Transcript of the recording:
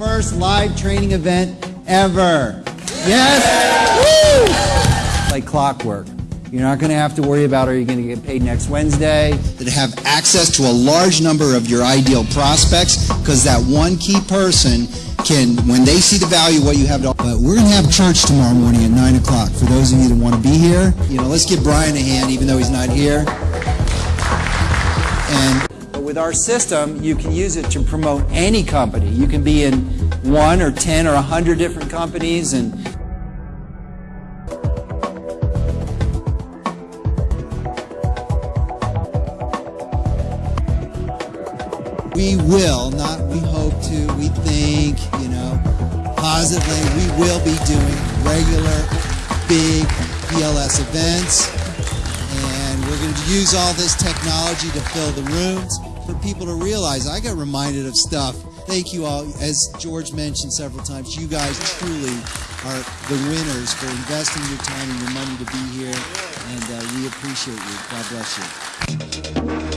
first live training event ever. Yes? Woo! Like clockwork. You're not going to have to worry about are you going to get paid next Wednesday. that have access to a large number of your ideal prospects because that one key person can, when they see the value what you have to But we're going to have church tomorrow morning at 9 o'clock. For those of you that want to be here, you know, let's give Brian a hand even though he's not here. And with our system, you can use it to promote any company. You can be in one or 10 or 100 different companies and we will, not we hope to, we think, you know, positively, we will be doing regular, big PLS events. And to use all this technology to fill the rooms for people to realize. I got reminded of stuff. Thank you all. As George mentioned several times, you guys truly are the winners for investing your time and your money to be here. And uh, we appreciate you. God bless you.